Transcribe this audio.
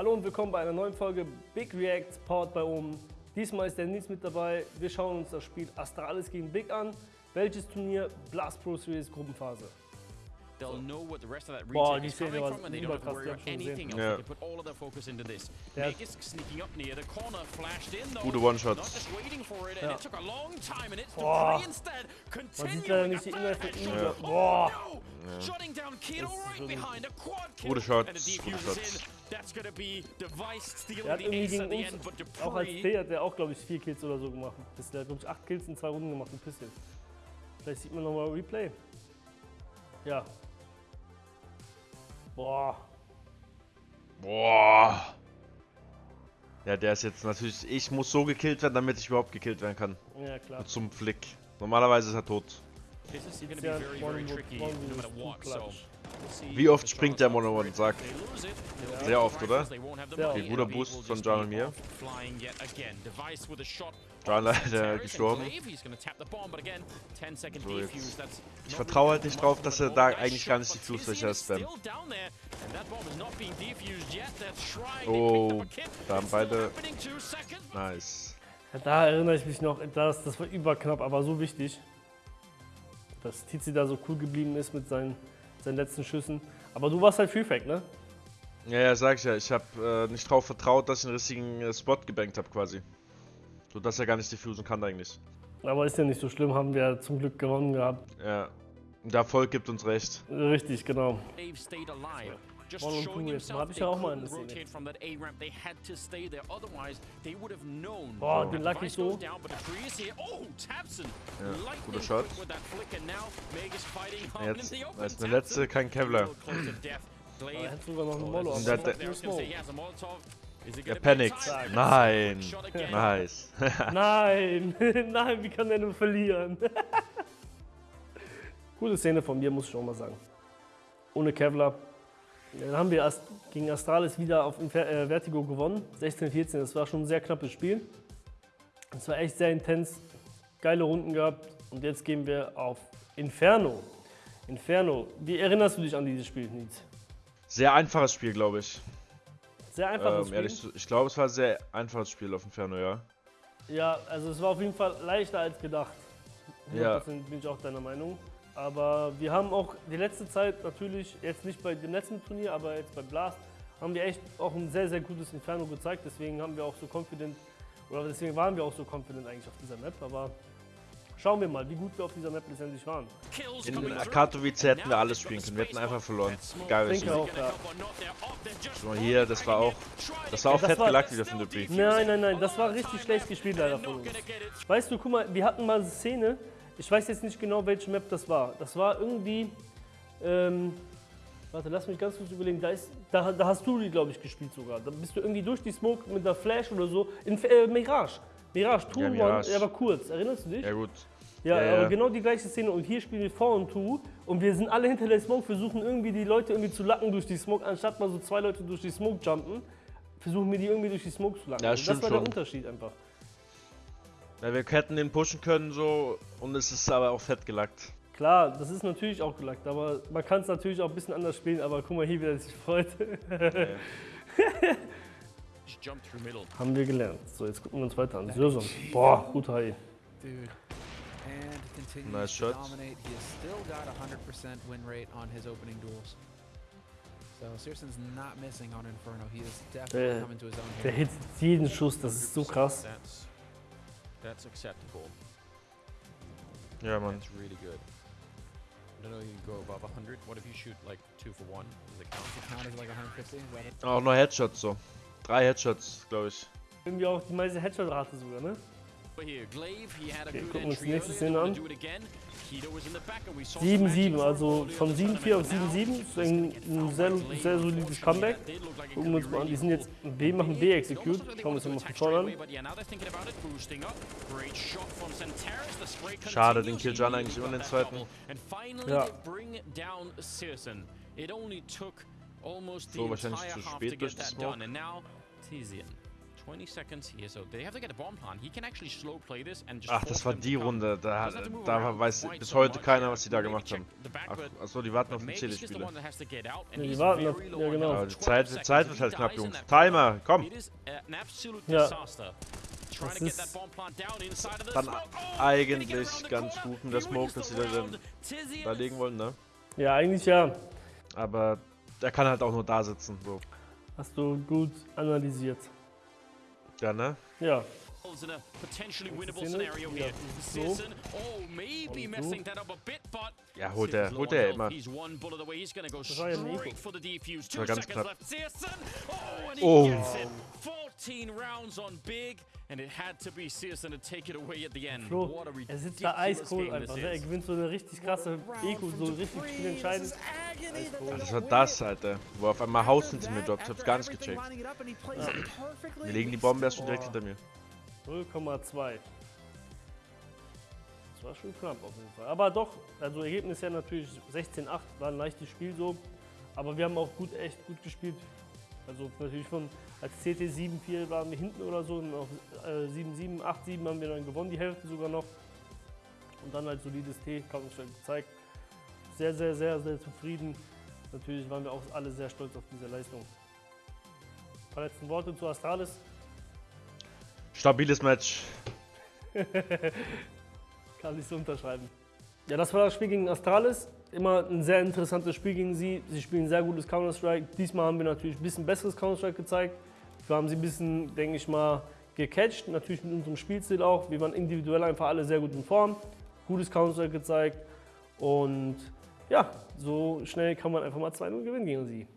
Hallo und willkommen bei einer neuen Folge Big Reacts, powered by Omen. Diesmal ist der Nils mit dabei. Wir schauen uns das Spiel Astralis gegen Big an. Welches Turnier? Blast Pro Series Gruppenphase. They'll know what the rest of that die is coming from and they don't have to worry about anything else. Ja. They can put all of their focus into this. Magus sneaking up near the corner, flashed in though. Gute One-Shots. Not just waiting for it, and it took a long time, and it's Boah. Dupree instead. Man sieht Continuing a von ihm. Oh Boah. no! Shutting down ist right behind, a quad kill. Gute Shots, And the gute defuse in. That's gonna be Device stealing the irgendwie ace gegen at the end, uns, but auch als Dupree... T hat der auch, glaube ich, vier Kills oder so gemacht. Das, der hat, glaube ich, acht Kills in zwei Runden gemacht, ein bisschen. Vielleicht sieht man nochmal Replay. Ja. Boah. Boah. Ja, der ist jetzt natürlich. Ich muss so gekillt werden, damit ich überhaupt gekillt werden kann. Ja, klar. Zum Flick. Normalerweise ist er tot. This is gonna be very, very tricky, no matter what, so... Wie oft springt der go for One-on-One? it. Sag. They lose it, they'll Sehr oft, oder? oft. Guter Boost von John und mir. John leider gestorben. and Glaive, he's gonna tap the bomb, but again, 10 second So, jetzt- Ich vertraue halt nicht drauf, dass er da eigentlich gar nicht die is spammt. Oh, da haben beide-. Nice. Da erinnere ich mich noch, das, das war überknapp, aber so wichtig, dass Tizi da so cool geblieben ist mit seinen, seinen letzten Schüssen. Aber du warst halt Freefake, ne? Ja, ja, sag ich ja. Ich habe äh, nicht drauf vertraut, dass ich den richtigen äh, Spot gebankt habe quasi. So dass er gar nicht diffusen kann eigentlich. Aber ist ja nicht so schlimm, haben wir zum Glück gewonnen gehabt. Ja. Der Erfolg gibt uns recht. Richtig, genau. They've stayed alive. On showing two jetzt. himself Hab ich ja auch mal in der Szene. rotate from that A ramp. They had to stay there. Otherwise, they would have known. Boah, den lag ich so. goes Down, but the tree is here. Oh, Tabson. Ja, guter Shot. With that flick, and now Meg is fighting hard Jetzt als eine Tabson letzte kein Kevlar. er hat sogar noch einen Oh, Molo. Und der- Er be panikt. time? Nein. Nice. Nein, nein, wie kann der nur verlieren? Gute Szene von mir, muss ich auch mal sagen. Ohne Kevlar. Dann haben wir gegen Astralis wieder auf äh, Vertigo gewonnen. 16-14, das war schon ein sehr knappes Spiel. Es war echt sehr intens, geile Runden gehabt. Und jetzt gehen wir auf Inferno. Inferno, wie erinnerst du dich an dieses Spiel, Nils? Sehr einfaches Spiel, glaube ich. Sehr einfaches Ähm, Spiel. ehrlich, ich glaube, es war ein sehr einfaches Spiel auf Inferno, ja. Ja, also es war auf jeden Fall leichter als gedacht. Ja. 100% bin ich auch deiner Meinung. Aber wir haben auch die letzte Zeit natürlich, jetzt nicht bei dem letzten Turnier, aber jetzt bei Blast, haben wir echt auch ein sehr, sehr gutes Inferno gezeigt. Deswegen haben wir auch so confident, oder deswegen waren wir auch so confident eigentlich auf dieser Map. Aber schauen wir mal, wie gut wir auf dieser Map letztendlich waren. In. Katowice hätten wir alles spielen können. Wir hätten einfach verloren. Denke welchen. auch, ja. Guck mal hier, das war auch. Das war auch das fett war- gelackt wieder von Dupree. Nein, nein, nein, das war richtig schlecht gespielt leider von uns. Weißt du, guck mal, wir hatten mal eine Szene, ich weiß jetzt nicht genau, welche Map das war. Das war irgendwie, ähm, warte, lass mich ganz kurz überlegen, da, ist, da, da hast du die, glaube ich, gespielt sogar. Da bist du irgendwie durch die Smoke mit der Flash oder so, in äh, Mirage. Mirage, Two Ja, One, Mirage. er war kurz, erinnerst du dich? Ja, gut. Ja, Ja, aber genau die gleiche Szene. Und hier spielen wir 4 und 2 und wir sind alle hinter der Smoke, versuchen irgendwie die Leute irgendwie zu lacken durch die Smoke, anstatt mal so zwei Leute durch die Smoke jumpen, versuchen wir die irgendwie durch die Smoke zu lacken. Ja, das stimmt war der schon. Unterschied einfach. Ja, wir hätten den pushen können so und es ist aber auch fett gelackt. Klar, das ist natürlich auch gelackt, aber man kann es natürlich auch ein bisschen anders spielen, aber guck mal hier, wie er sich freut. Middle. Haben wir gelernt. So, jetzt gucken wir uns weiter an. Sörson. Boah, guter Hai. Dude. And continues Nice to shots. dominate. He has still got a 100% win rate on his opening duels. So Searson's not missing on Inferno. He is definitely Der- coming to his own Der here. hit jeden Schuss, das ist so krass. That's, that's acceptable. Yeah, man. That's really good. I don't know if you can go above 100. What if you shoot like two for one? Does it count? Count as like 150. Is that it? Auch noch Headshots so. Drei Headshots, glaube ich. Irgendwie auch die meiste Headshot-Rate sogar, ne? Okay, gucken wir uns die nächste. Szene an. wanna do it again. Kido was in the back and we saw some 7-7, magic also von earlier in the 7-4 auf tournament. 7-7. Now, Das ist ein, ein sehr, sehr solides Comeback. Gucken wir uns mal an, die sind jetzt. B, machen B Execute. Schauen wir uns mal von vorne an. Schade, den really eigentlich immer den zweiten. Ja. they bring down Searson. It only took almost So, wahrscheinlich zu spät durch that Smoke. Done. And now Tizian, 20 seconds here, so they have to get a bomb plant. He can actually slow play this and just Ach, das war die. Runde. Da, da weiß bis heute keiner, was die da gemacht haben. Ach, achso, die warten auf den CD-Spieler. out, and Ja, die warten auf- ja, genau. Aber die 12 Zeit, seconds. Zeit wird halt knapp, in Jungs. Timer, komm! Absolute Ja. Das ist dann. Oh, eigentlich ganz gut mit der Smoke, dass sie da dann da legen wollen, ne? Ja, eigentlich ja. Aber der kann halt auch nur da sitzen, so. Hast du gut analysiert. Ja, ne? Ja, in a potentially winnable Szene. scenario here. so. Searson, oh, maybe messing so. that up a bit, but Ja, holt er, holt er health. immer. He's one bullet away. He's gonna go straight for the defuse. Two seconds left. Searson, oh, and he Oh. gets it. 14 rounds on big, and it had to be Searson to take it away at the end. Flo, What a er sitzt da eiskalt einfach. Ne? Er gewinnt so eine richtig krasse Eco, so richtig spielentscheidend. Das war das, Alter. Wo auf einmal Haus hinter mir droppt. Ich hab's gar nicht gecheckt. Wir legen die Bombe erst schon direkt hinter mir. 0,2. Das war schon knapp auf jeden Fall. Aber doch, also Ergebnis ja natürlich 16-8, war ein leichtes Spiel so. Aber wir haben auch gut, echt gut gespielt. Also natürlich von, als CT 7-4 waren wir hinten oder so, und auf äh, 7-7, 8-7 haben wir dann gewonnen, die Hälfte sogar noch. Und dann halt solides T, Counter-Strike gezeigt. Sehr, sehr, sehr, sehr zufrieden. Natürlich waren wir auch alle sehr stolz auf diese Leistung. Ein paar letzten Worte zu Astralis. Stabiles Match. Kann ich so unterschreiben. Ja, das war das Spiel gegen Astralis. Immer ein sehr interessantes Spiel gegen sie. Sie spielen sehr gutes Counter-Strike. Diesmal haben wir natürlich ein bisschen besseres Counter-Strike gezeigt. Wir haben sie ein bisschen, denke ich mal, gecatcht. Natürlich mit unserem Spielstil auch. Wir waren individuell einfach alle sehr gut in Form. Gutes Counter-Strike gezeigt. Und ja, so schnell kann man einfach mal 2-0 gewinnen gegen sie.